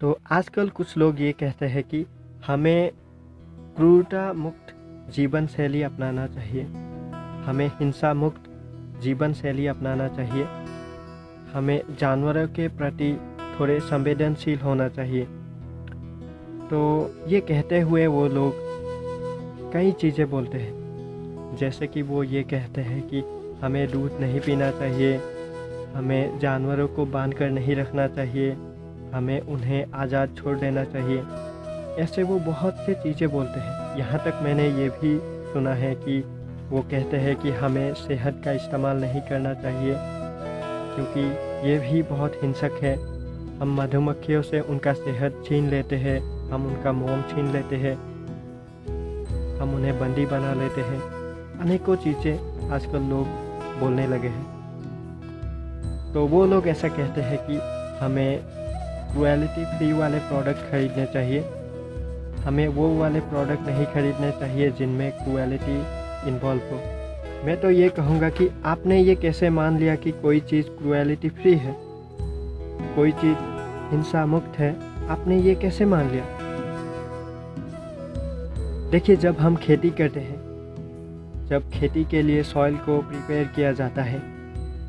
तो आजकल कुछ लोग ये कहते हैं कि हमें क्रूरता मुक्त जीवन शैली अपनाना चाहिए। हमें हिंसा मुक्त जीवन शैली अपनाना चाहिए। हमें जानवरों के प्रति थोड़े संवेदनशील होना चाहिए। तो ये कहते हुए वो लोग कई चीज़ें बोलते हैं। जैसे कि वो ये कहते हैं कि हमें दूध नहीं पीना चाहिए, हमें जानवरों को बाँध कर नहीं रखना चाहिए। हमें उन्हें आज़ाद छोड़ देना चाहिए। ऐसे वो बहुत से चीज़ें बोलते हैं। यहाँ तक मैंने ये भी सुना है कि वो कहते हैं कि हमें सेहत का इस्तेमाल नहीं करना चाहिए, क्योंकि ये भी बहुत हिंसक है। हम मधुमक्खियों से उनका सेहत छीन लेते हैं, हम उनका मोम छीन लेते हैं, हम उन्हें बंदी बना लेते हैं। अनेकों चीज़ें आजकल लोग बोलने लगे हैं। तो वो लोग ऐसा कहते हैं कि हमें क्वालिटी फ्री वाले प्रोडक्ट खरीदने चाहिए। हमें वो वाले प्रोडक्ट नहीं खरीदने चाहिए जिनमें क्वालिटी इन्वॉल्व हो। मैं तो ये कहूँगा कि आपने ये कैसे मान लिया कि कोई चीज़ क्रुएलिटी फ्री है? कोई चीज़ हिंसा मुक्त है? आपने ये कैसे मान लिया? देखिए, जब हम खेती करते हैं, जब खेती के लिए सॉइल को प्रिपेयर किया जाता है,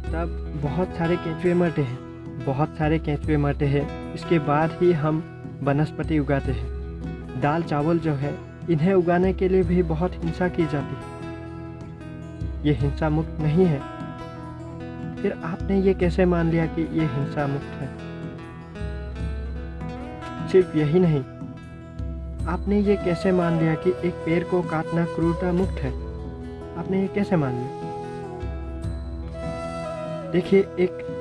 तब बहुत सारे केंचुए मरते हैं। बहुत सारे केंचुए मरते हैं। इसके बाद ही हम वनस्पति उगाते हैं। दाल चावल जो है, इन्हें उगाने के लिए भी बहुत हिंसा की जाती है। ये हिंसा मुक्त नहीं है। फिर आपने ये कैसे मान लिया कि ये हिंसा मुक्त है? सिर्फ़ यही नहीं। आपने ये कैसे मान लिया कि एक पेड़ को काटना क्रूरता मुक्त है? आपने ये कैसे मान लिया? देखिए, एक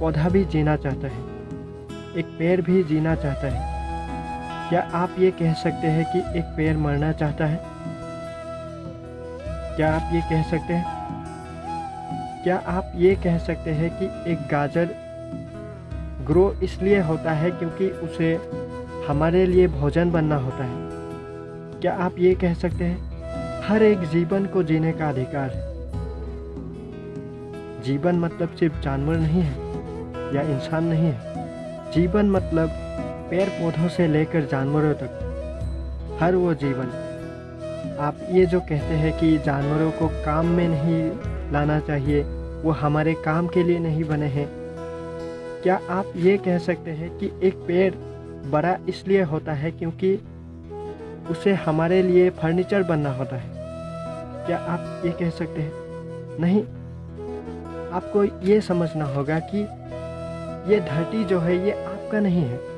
पौधा भी जीना चाहता है। एक पेड़ भी जीना चाहता है। क्या आप ये कह सकते हैं कि एक पेड़ मरना चाहता है? क्या आप ये कह सकते हैं? क्या आप ये कह सकते हैं कि एक गाजर ग्रो इसलिए होता है क्योंकि उसे हमारे लिए भोजन बनना होता है। क्या आप ये कह सकते हैं? हर एक जीवन को जीने का अधिकार है। जीवन मतलब सिर्फ़ जानवर नहीं है। या इंसान नहीं है। जीवन मतलब पेड़ पौधों से लेकर जानवरों तक। हर वो जीवन। आप ये जो कहते हैं कि जानवरों को काम में नहीं लाना चाहिए, वो हमारे काम के लिए नहीं बने हैं। क्या आप ये कह सकते हैं कि एक पेड़ बड़ा इसलिए होता है क्योंकि उसे हमारे लिए फर्नीचर बनना होता है? क्या आप ये कह सकते हैं? नहीं। आपको ये समझना होगा कि ये धरती जो है, ये आपका नहीं है।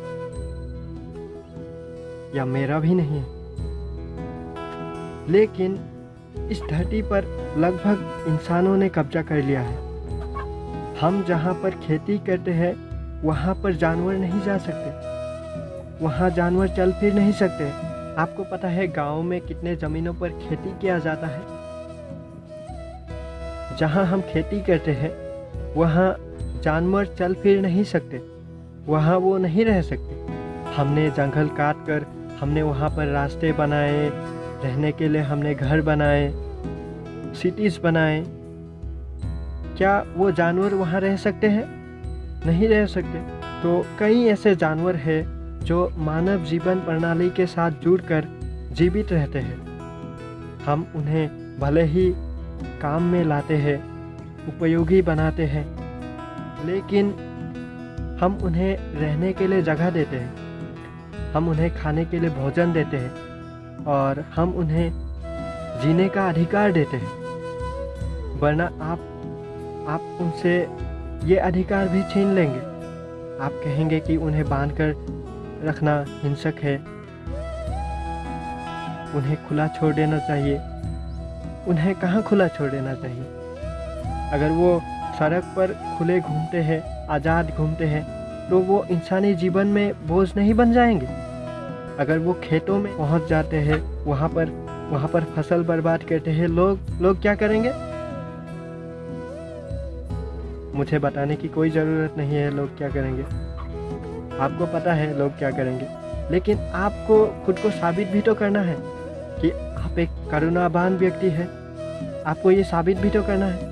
या मेरा भी नहीं है। लेकिन इस धरती पर लगभग इंसानों ने कब्जा कर लिया है। हम जहाँ पर खेती करते हैं, वहाँ पर जानवर नहीं जा सकते। वहाँ जानवर चल फिर नहीं सकते। आपको पता है, गाँव में कितने ज़मीनों पर खेती किया जाता है? जहाँ हम खेती करते हैं, वहाँ जानवर चल फिर नहीं सकते। वहाँ वो नहीं रह सकते। हमने जंगल काट कर हमने वहाँ पर रास्ते बनाए, रहने के लिए हमने घर बनाए सिटीज़ बनाए। क्या वो जानवर वहाँ रह सकते हैं? नहीं रह सकते। तो कई ऐसे जानवर हैं जो मानव जीवन प्रणाली के साथ जुड़कर जीवित रहते हैं। हम उन्हें भले ही काम में लाते हैं, उपयोगी बनाते हैं लेकिन हम उन्हें रहने के लिए जगह देते हैं। हम उन्हें खाने के लिए भोजन देते हैं और हम उन्हें जीने का अधिकार देते हैं। वरना आप आप उनसे ये अधिकार भी छीन लेंगे। आप कहेंगे कि उन्हें बाँध कर रखना हिंसक है। उन्हें खुला छोड़ देना चाहिए। उन्हें कहाँ खुला छोड़ देना चाहिए? अगर वो सड़क पर खुले घूमते हैं, आज़ाद घूमते हैं तो वो इंसानी जीवन में बोझ नहीं बन जाएँगे? अगर वो खेतों में पहुँच जाते हैं, वहाँ पर वहाँ पर फ़सल बर्बाद करते हैं, लोग लोग क्या करेंगे? मुझे बताने की कोई ज़रूरत नहीं है, लोग क्या करेंगे? आपको पता है, लोग क्या करेंगे। लेकिन आपको खुद को साबित भी तो करना है कि आप एक करुणावान व्यक्ति है। आपको ये साबित भी तो करना है।